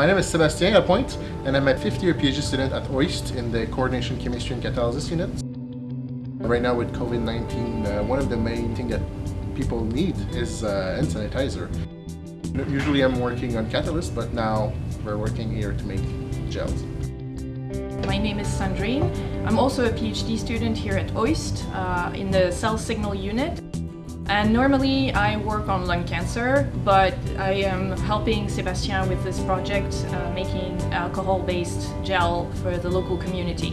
My name is Lapointe, and I'm a fifth year PhD student at OIST in the Coordination Chemistry and Catalysis unit. Right now with COVID-19, uh, one of the main things that people need is uh, hand sanitizer. Usually I'm working on catalyst, but now we're working here to make gels. My name is Sandrine. I'm also a PhD student here at OIST uh, in the cell signal unit. And normally I work on lung cancer, but I am helping Sebastien with this project, uh, making alcohol-based gel for the local community.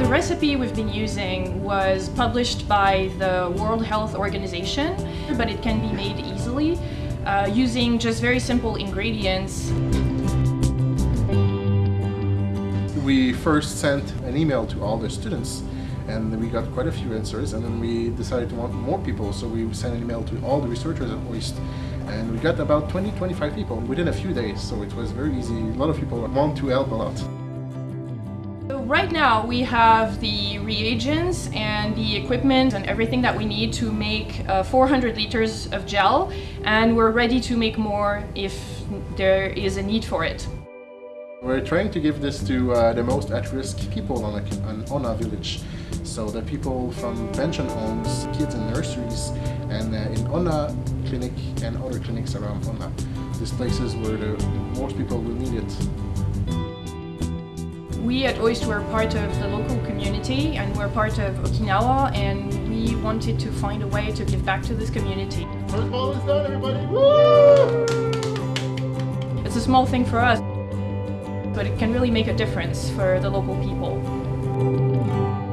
The recipe we've been using was published by the World Health Organization, but it can be made easily uh, using just very simple ingredients. We first sent an email to all the students and we got quite a few answers and then we decided to want more people so we sent an email to all the researchers at OIST and we got about 20-25 people within a few days so it was very easy. A lot of people want to help a lot. Right now we have the reagents and the equipment and everything that we need to make uh, 400 liters of gel and we're ready to make more if there is a need for it. We're trying to give this to uh, the most at-risk people on, a, on Onna village. So the people from pension homes, kids in nurseries, and uh, in Onna clinic and other clinics around Onna. These places where the most people will need it. We at OIST were part of the local community and we're part of Okinawa and we wanted to find a way to give back to this community. First ball is done, everybody! Woo! It's a small thing for us, but it can really make a difference for the local people.